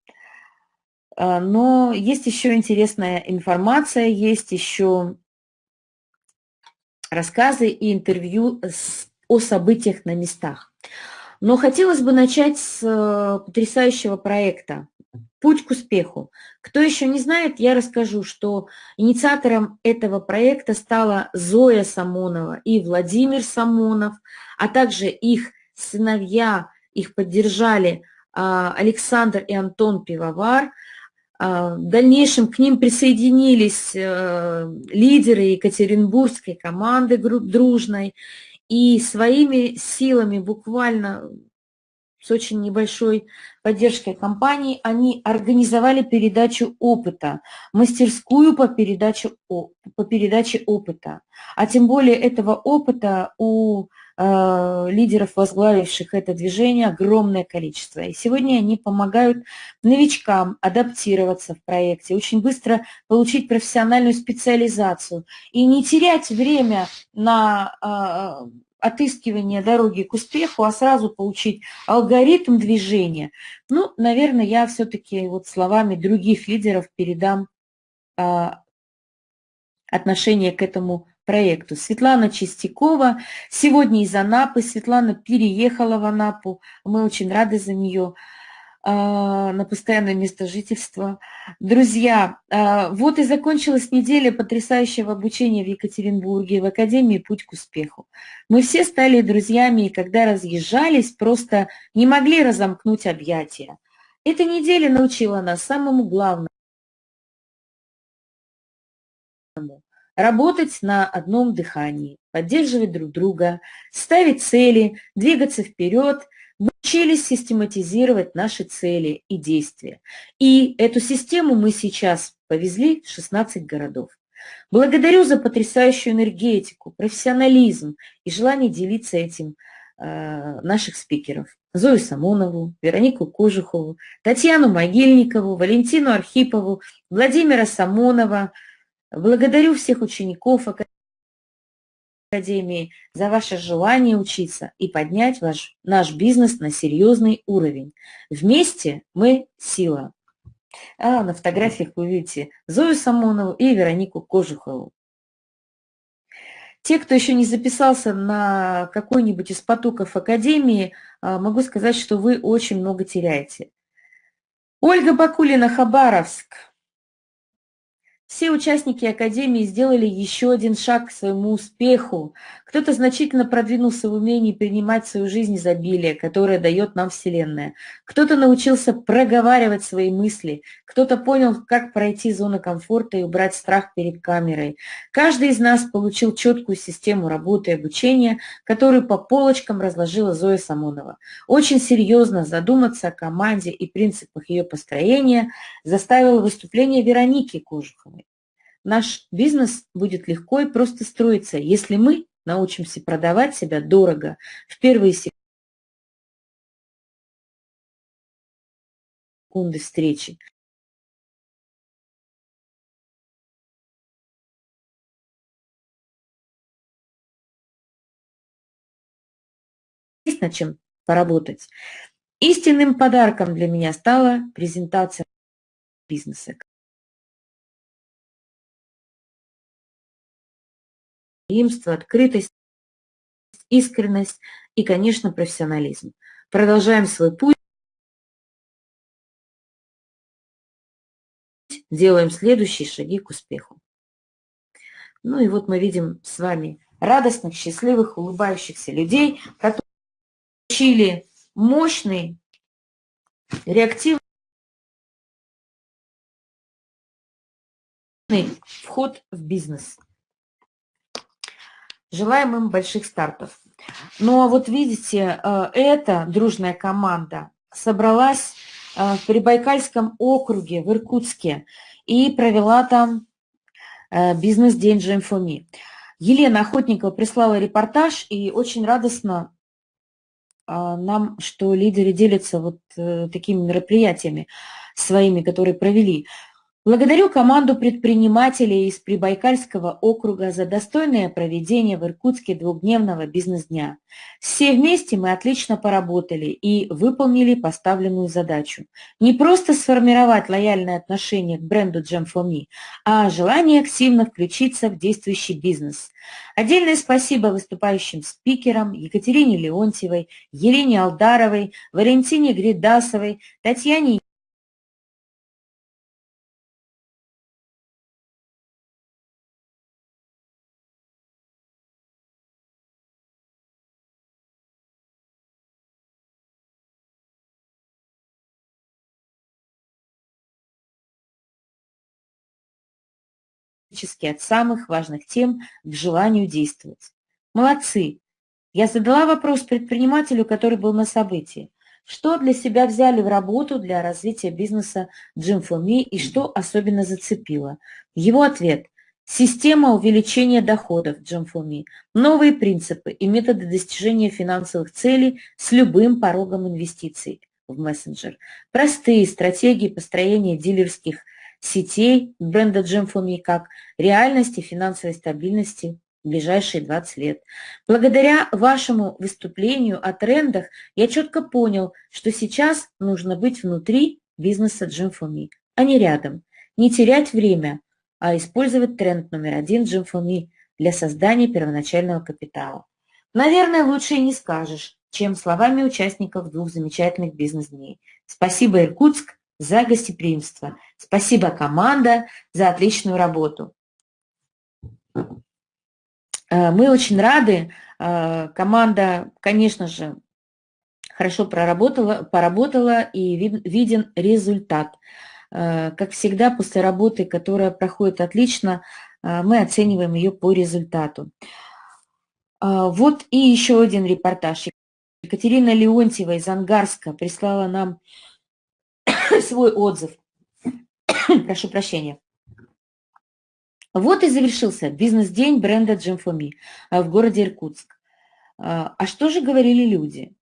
А, но есть еще интересная информация, есть еще рассказы и интервью с, о событиях на местах. Но хотелось бы начать с э, потрясающего проекта Путь к успеху. Кто еще не знает, я расскажу, что инициатором этого проекта стала Зоя Самонова и Владимир Самонов, а также их сыновья, их поддержали а, Александр и Антон Пивовар. А, в дальнейшем к ним присоединились э, лидеры Екатеринбургской команды дружной, и своими силами буквально с очень небольшой поддержкой компании, они организовали передачу опыта, мастерскую по передаче, по передаче опыта. А тем более этого опыта у э, лидеров, возглавивших это движение, огромное количество. И сегодня они помогают новичкам адаптироваться в проекте, очень быстро получить профессиональную специализацию и не терять время на э, отыскивания дороги к успеху, а сразу получить алгоритм движения. Ну, наверное, я все-таки вот словами других лидеров передам а, отношение к этому проекту. Светлана Чистякова сегодня из Анапы. Светлана переехала в Анапу. Мы очень рады за нее. А, на постоянное место жительства. Друзья, а, вот и закончилась неделя потрясающего обучения в Екатеринбурге, в Академии «Путь к успеху». Мы все стали друзьями, и когда разъезжались, просто не могли разомкнуть объятия. Эта неделя научила нас самому главному работать на одном дыхании, поддерживать друг друга, ставить цели, двигаться вперед. Мы учились систематизировать наши цели и действия. И эту систему мы сейчас повезли в 16 городов. Благодарю за потрясающую энергетику, профессионализм и желание делиться этим э, наших спикеров. Зою Самонову, Веронику Кожухову, Татьяну Могильникову, Валентину Архипову, Владимира Самонова, Благодарю всех учеников Академии за ваше желание учиться и поднять ваш, наш бизнес на серьезный уровень. Вместе мы сила. А на фотографиях вы видите Зою Самонову и Веронику Кожухову. Те, кто еще не записался на какой-нибудь из потоков Академии, а, могу сказать, что вы очень много теряете. Ольга Бакулина, Хабаровск. Все участники Академии сделали еще один шаг к своему успеху. Кто-то значительно продвинулся в умении принимать свою жизнь изобилие, которое дает нам Вселенная. Кто-то научился проговаривать свои мысли. Кто-то понял, как пройти зону комфорта и убрать страх перед камерой. Каждый из нас получил четкую систему работы и обучения, которую по полочкам разложила Зоя Самонова. Очень серьезно задуматься о команде и принципах ее построения заставило выступление Вероники Кожуховой наш бизнес будет легко и просто строиться, если мы научимся продавать себя дорого в первые секунды встречи. Есть над чем поработать. Истинным подарком для меня стала презентация бизнеса. Гостеприимство, открытость, искренность и, конечно, профессионализм. Продолжаем свой путь. Делаем следующие шаги к успеху. Ну и вот мы видим с вами радостных, счастливых, улыбающихся людей, которые получили мощный, реактивный вход в бизнес. Желаем им больших стартов. А вот видите, э, эта дружная команда собралась э, в Прибайкальском округе, в Иркутске, и провела там э, бизнес-день GMFOMI. Елена Охотникова прислала репортаж, и очень радостно нам, что лидеры делятся вот такими мероприятиями своими, которые провели. Благодарю команду предпринимателей из Прибайкальского округа за достойное проведение в Иркутске двухдневного бизнес-дня. Все вместе мы отлично поработали и выполнили поставленную задачу. Не просто сформировать лояльное отношение к бренду Jam Me, а желание активно включиться в действующий бизнес. Отдельное спасибо выступающим спикерам Екатерине Леонтьевой, Елене Алдаровой, Валентине Гридасовой, Татьяне от самых важных тем к желанию действовать. Молодцы! Я задала вопрос предпринимателю, который был на событии. Что для себя взяли в работу для развития бизнеса for Me и что особенно зацепило? Его ответ – система увеличения доходов for Me, новые принципы и методы достижения финансовых целей с любым порогом инвестиций в мессенджер, простые стратегии построения дилерских сетей бренда Gem for Me как реальности финансовой стабильности в ближайшие 20 лет. Благодаря вашему выступлению о трендах я четко понял, что сейчас нужно быть внутри бизнеса for Me, а не рядом. Не терять время, а использовать тренд номер один for Me для создания первоначального капитала. Наверное, лучше и не скажешь. чем словами участников двух замечательных бизнес-дней. Спасибо, Иркутск, за гостеприимство. Спасибо, команда, за отличную работу. Э, мы очень рады. Э, команда, конечно же, хорошо проработала, поработала и виден результат. Э, как всегда, после работы, которая проходит отлично, мы оцениваем ее по результату. Вот и еще один репортаж. Екатерина Леонтьева из Ангарска прислала нам свой отзыв. Прошу прощения. Вот и завершился бизнес-день бренда for Me в городе Иркутск. А, а что же говорили люди?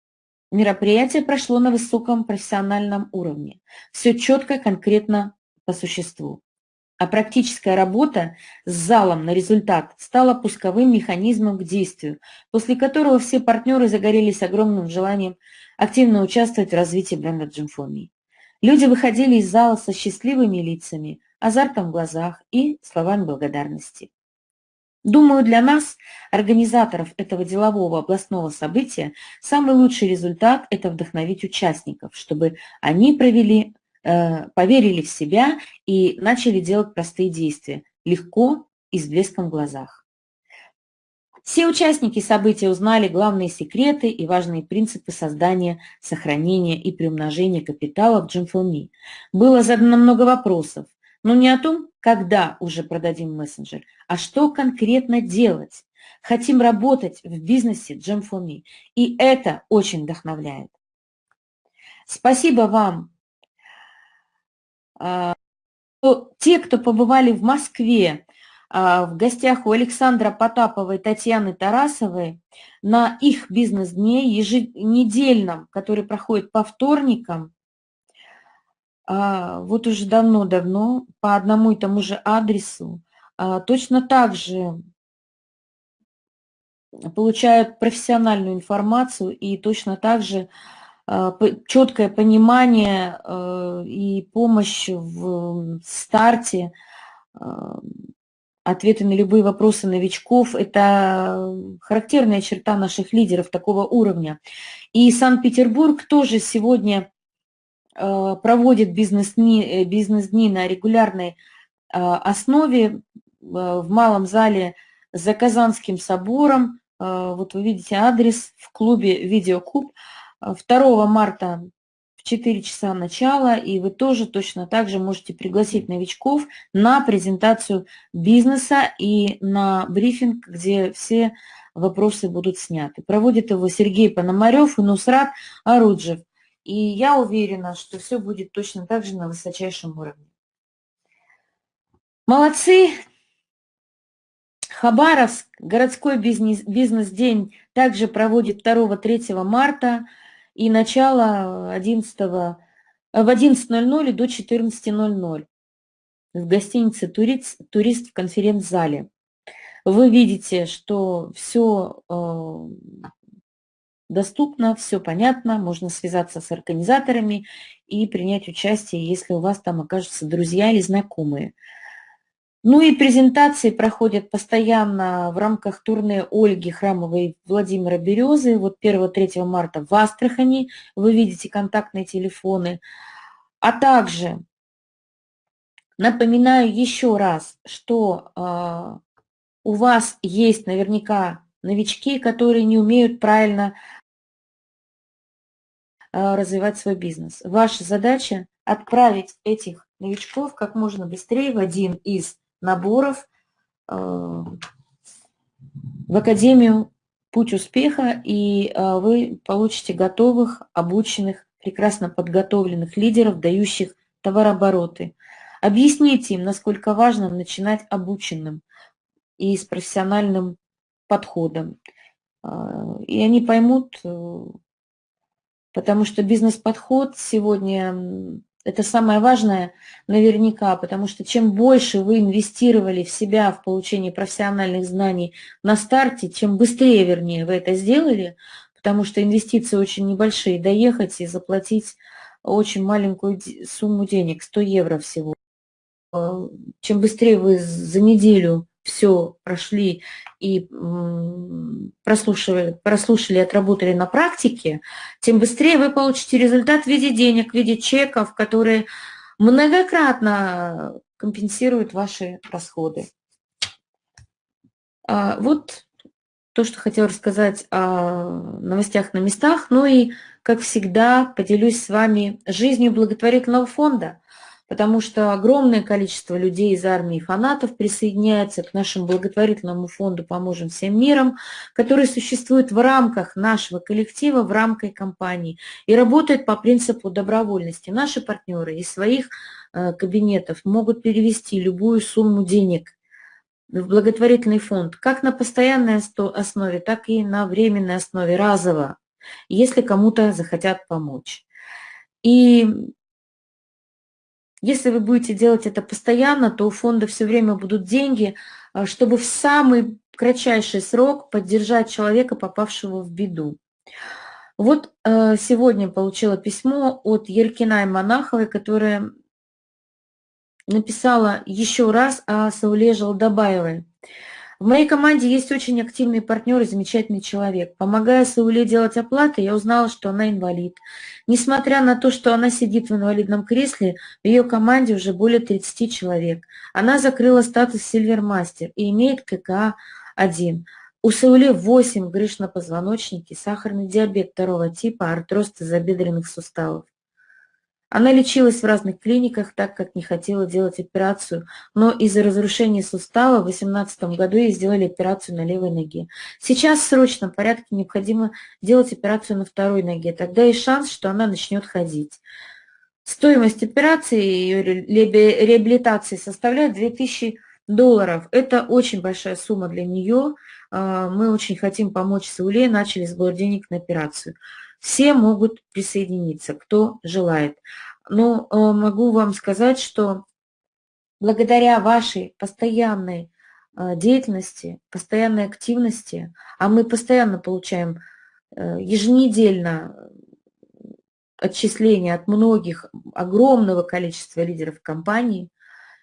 Мероприятие прошло на высоком профессиональном уровне. Все четко, конкретно по существу. А практическая работа с залом на результат стала пусковым механизмом к действию, после которого все партнеры загорелись огромным желанием активно участвовать в развитии бренда Me. Люди выходили из зала со счастливыми лицами, азартом в глазах и словами благодарности. Думаю, для нас, организаторов этого делового областного события, самый лучший результат – это вдохновить участников, чтобы они провели, э, поверили в себя и начали делать простые действия, легко и с блеском в глазах. Все участники события узнали главные секреты и важные принципы создания, сохранения и приумножения капитала в Джимфилми. Было задано много вопросов, но не о том, когда уже продадим мессенджер, а что конкретно делать. Хотим работать в бизнесе Джимфилми, и это очень вдохновляет. Спасибо вам. А, те, кто побывали в Москве, в гостях у Александра Потапова и Татьяны Тарасовой на их бизнес-дне еженедельном, который проходит по вторникам, а, вот уже давно-давно по одному и тому же адресу, а, точно так же получают профессиональную информацию и точно так же четкое понимание и помощь в старте Ответы на любые вопросы новичков – это характерная черта наших лидеров такого уровня. И Санкт-Петербург тоже сегодня э, проводит бизнес-дни э, бизнес на регулярной э, основе в малом зале за Казанским собором. Вот вы видите адрес в клубе «Видеокуб». 2 марта в 4 часа начала, и вы тоже точно так же можете пригласить новичков на презентацию бизнеса и на брифинг, где все вопросы будут сняты. Проводит его Сергей Пономарев и Нусрат Аруджев. И я уверена, что все будет точно так же на высочайшем уровне. Молодцы! Хабаровск, городской бизнес-день бизнес также проводит 2-3 марта и начало 11, в 11.00 и до 14.00 в гостинице «Турист», «Турист» в конференц-зале. Вы видите, что все э, доступно, все понятно, можно связаться с организаторами и принять участие, если у вас там окажутся друзья или знакомые. Ну и презентации проходят постоянно в рамках турне Ольги Храмовой Владимира Березы. Вот 1-3 марта в Астрахани вы видите контактные телефоны. А также напоминаю еще раз, что э, у вас есть наверняка новички, которые не умеют правильно э, развивать свой бизнес. Ваша задача отправить этих новичков как можно быстрее в один из наборов э, в Академию «Путь успеха», и э, вы получите готовых, обученных, прекрасно подготовленных лидеров, дающих товарообороты. Объясните им, насколько важно начинать обученным и с профессиональным подходом. Э, и они поймут, потому что бизнес-подход сегодня это самое важное наверняка, потому что чем больше вы инвестировали в себя, в получение профессиональных знаний на старте, чем быстрее, вернее, вы это сделали, потому что инвестиции очень небольшие, доехать и заплатить очень маленькую сумму денег, 100 евро всего. Чем быстрее вы за неделю все прошли и прослушали, прослушали, отработали на практике, тем быстрее вы получите результат в виде денег, в виде чеков, которые многократно компенсируют ваши расходы. А, вот то, что хотела рассказать о новостях на местах. Ну и, как всегда, поделюсь с вами жизнью благотворительного фонда потому что огромное количество людей из армии фанатов присоединяется к нашему благотворительному фонду «Поможем всем миром», который существует в рамках нашего коллектива, в рамках компании и работает по принципу добровольности. Наши партнеры из своих э, кабинетов могут перевести любую сумму денег в благотворительный фонд, как на постоянной основе, так и на временной основе, разово, если кому-то захотят помочь. И если вы будете делать это постоянно, то у фонда все время будут деньги, а, чтобы в самый кратчайший срок поддержать человека, попавшего в беду. Вот э, сегодня получила письмо от Елькиной Монаховой, которая написала еще раз о Сауле Желдобаевой. В моей команде есть очень активный партнер и замечательный человек. Помогая Сауле делать оплаты, я узнала, что она инвалид. Несмотря на то, что она сидит в инвалидном кресле, в ее команде уже более 30 человек. Она закрыла статус Сильвермастер и имеет ККА-1. У Сауле 8 грыж на позвоночнике, сахарный диабет второго типа, артроз тазобедренных суставов. Она лечилась в разных клиниках, так как не хотела делать операцию, но из-за разрушения сустава в 2018 году ей сделали операцию на левой ноге. Сейчас в срочном порядке необходимо делать операцию на второй ноге, тогда есть шанс, что она начнет ходить. Стоимость операции и реабилитации составляет 2000 долларов. Это очень большая сумма для нее. А, мы очень хотим помочь Сауле, начали сбор денег на операцию. Все могут присоединиться, кто желает. Но э, могу вам сказать, что благодаря вашей постоянной э, деятельности, постоянной активности, а мы постоянно получаем э, еженедельно отчисления от многих, огромного количества лидеров компании,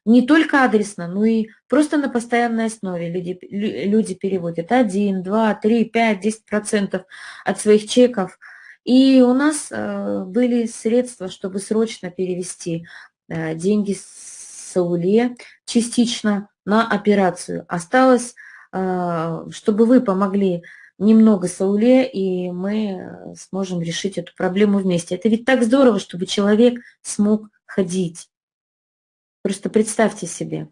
не только адресно, но и просто на постоянной основе люди, люди переводят 1, 2, 3, 5, 10 процентов от своих чеков и у нас э, были средства, чтобы срочно перевести э, деньги с Сауле частично на операцию. Осталось, э, чтобы вы помогли немного Сауле, и мы сможем решить эту проблему вместе. Это ведь так здорово, чтобы человек смог ходить. Просто представьте себе.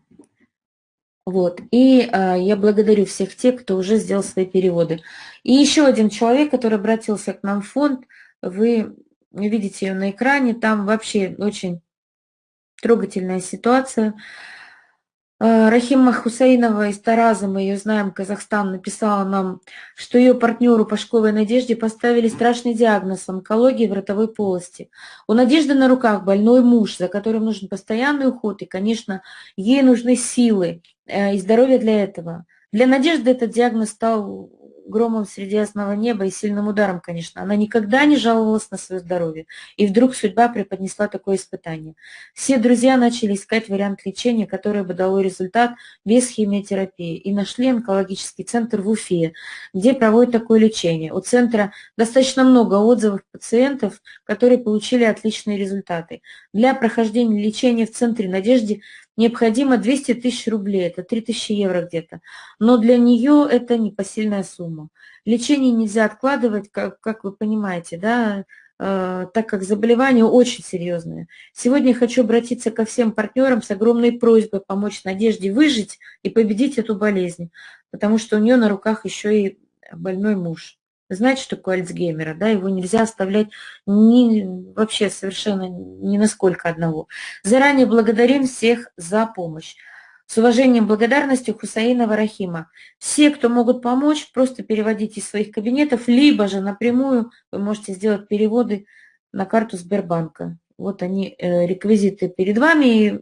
Вот. И а, я благодарю всех тех, кто уже сделал свои переводы. И еще один человек, который обратился к нам в фонд, вы видите ее на экране, там вообще очень трогательная ситуация. А, Рахима Хусейнова из Тараза, мы ее знаем, Казахстан, написала нам, что ее партнеру по школе Надежде поставили страшный диагноз онкологии в ротовой полости. У Надежды на руках больной муж, за которым нужен постоянный уход, и, конечно, ей нужны силы э, и здоровье для этого. Для Надежды этот диагноз стал громом среди ясного неба и сильным ударом, конечно. Она никогда не жаловалась на свое здоровье. И вдруг судьба преподнесла такое испытание. Все друзья начали искать вариант лечения, который бы дало результат без химиотерапии. И нашли онкологический центр в Уфе, где проводят такое лечение. У центра достаточно много отзывов пациентов, которые получили отличные результаты. Для прохождения лечения в центре Надежде необходимо 200 тысяч рублей, это 3 тысячи евро где-то. Но для нее это непосильная сумма. Лечение нельзя откладывать, как, как вы понимаете, да, э, так как заболевание очень серьезное. Сегодня хочу обратиться ко всем партнерам с огромной просьбой помочь Надежде выжить и победить эту болезнь, потому что у нее на руках еще и больной муж знаете, что такое Альцгеймера, да, его нельзя оставлять ни, вообще совершенно ни на сколько одного. Заранее благодарим всех за помощь. С уважением и благодарностью Хусаинова Рахима. Все, кто могут помочь, просто переводите из своих кабинетов, либо же напрямую вы можете сделать переводы на карту Сбербанка. Вот они, э, реквизиты перед вами, и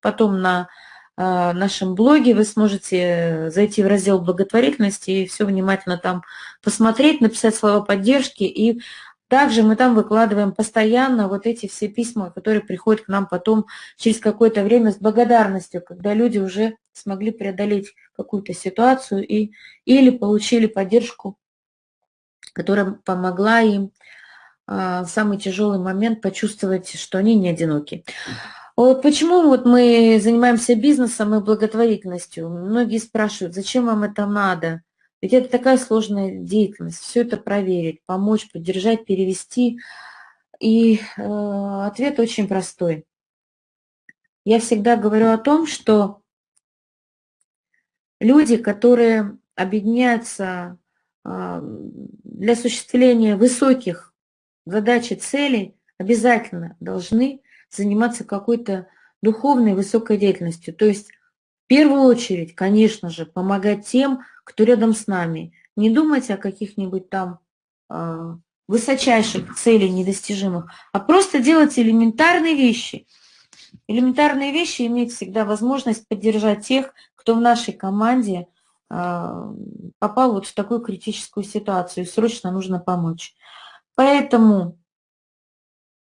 потом на нашем блоге вы сможете зайти в раздел благотворительности и все внимательно там посмотреть, написать слова поддержки и Также мы там выкладываем постоянно вот эти все письма, которые приходят к нам потом через какое-то время с благодарностью, когда люди уже смогли преодолеть какую-то ситуацию и, или получили поддержку, которая помогла им а, в самый тяжелый момент почувствовать, что они не одиноки. Вот почему вот мы занимаемся бизнесом и благотворительностью? Многие спрашивают, зачем вам это надо? Ведь это такая сложная деятельность, все это проверить, помочь, поддержать, перевести. И э, ответ очень простой. Я всегда говорю о том, что люди, которые объединяются э, для осуществления высоких задач и целей, обязательно должны заниматься какой-то духовной высокой деятельностью. То есть в первую очередь, конечно же, помогать тем, кто рядом с нами. Не думать о каких-нибудь там э, высочайших целей недостижимых, а просто делать элементарные вещи. Элементарные вещи иметь всегда возможность поддержать тех, кто в нашей команде э, попал вот в такую критическую ситуацию, и срочно нужно помочь. Поэтому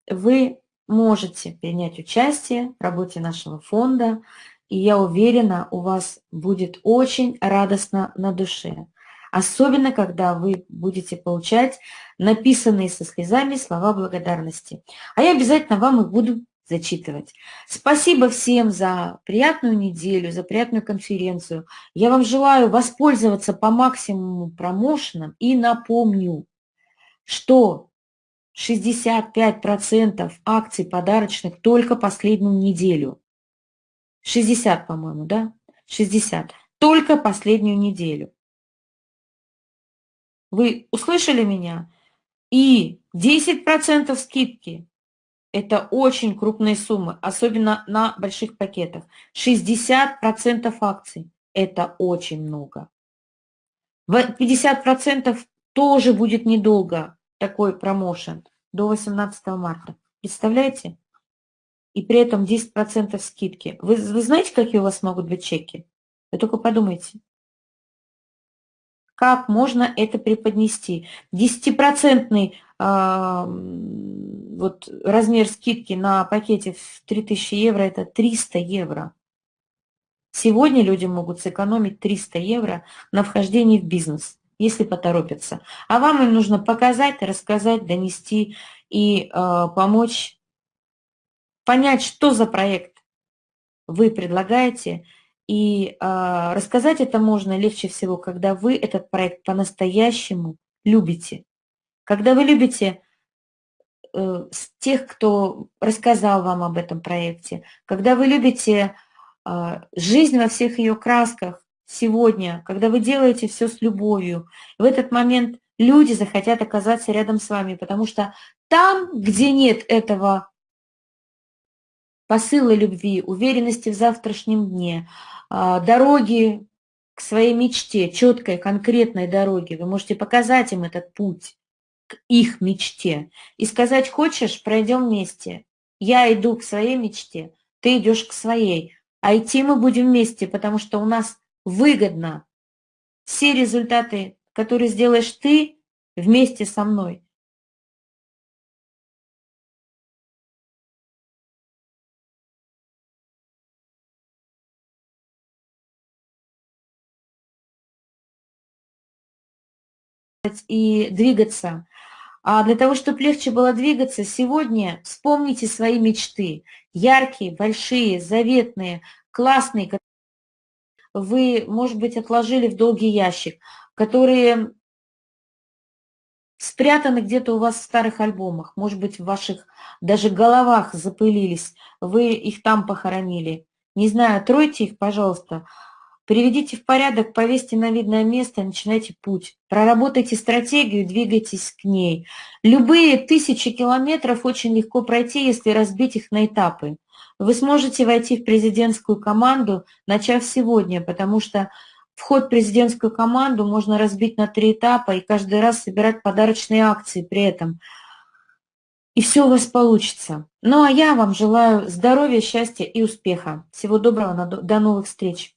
вы можете принять участие в работе нашего фонда, и я уверена, у вас будет очень радостно на душе. Особенно, когда вы будете получать написанные со слезами слова благодарности. А я обязательно вам их буду зачитывать. Спасибо всем за приятную неделю, за приятную конференцию. Я вам желаю воспользоваться по максимуму промоушеном и напомню, что 65% акций подарочных только последнюю неделю. 60, по-моему, да? 60. Только последнюю неделю. Вы услышали меня? И 10% скидки. Это очень крупные суммы, особенно на больших пакетах. 60% акций. Это очень много. 50% тоже будет недолго такой промоушен до 18 марта. Представляете? и при этом 10% скидки. Вы, вы знаете, какие у вас могут быть чеки? Вы только подумайте. Как можно это преподнести? 10% э, вот, размер скидки на пакете в 3000 евро – это 300 евро. Сегодня люди могут сэкономить 300 евро на вхождении в бизнес, если поторопятся. А вам им нужно показать, рассказать, донести и э, помочь понять, что за проект вы предлагаете, и э, рассказать это можно легче всего, когда вы этот проект по-настоящему любите. Когда вы любите э, тех, кто рассказал вам об этом проекте, когда вы любите э, жизнь во всех ее красках сегодня, когда вы делаете все с любовью, в этот момент люди захотят оказаться рядом с вами, потому что там, где нет этого посылы любви, уверенности в завтрашнем дне, а, дороги к своей мечте, четкой, конкретной дороге. Вы можете показать им этот путь к их мечте и сказать, хочешь, пройдем вместе. Я иду к своей мечте, ты идешь к своей. А идти мы будем вместе, потому что у нас выгодно все результаты, которые сделаешь ты вместе со мной, и двигаться. А для того, чтобы легче было двигаться, сегодня вспомните свои мечты. Яркие, большие, заветные, классные, вы, может быть, отложили в долгий ящик, которые спрятаны где-то у вас в старых альбомах, может быть, в ваших даже головах запылились, вы их там похоронили. Не знаю, тройте их, пожалуйста, Приведите в порядок, повесьте на видное место, начинайте путь. Проработайте стратегию, двигайтесь к ней. Любые тысячи километров очень легко пройти, если разбить их на этапы. Вы сможете войти в президентскую команду, начав сегодня, потому что вход в президентскую команду можно разбить на три этапа и каждый раз собирать подарочные акции при этом. И все у вас получится. Ну а я вам желаю здоровья, счастья и успеха. Всего доброго, до новых встреч.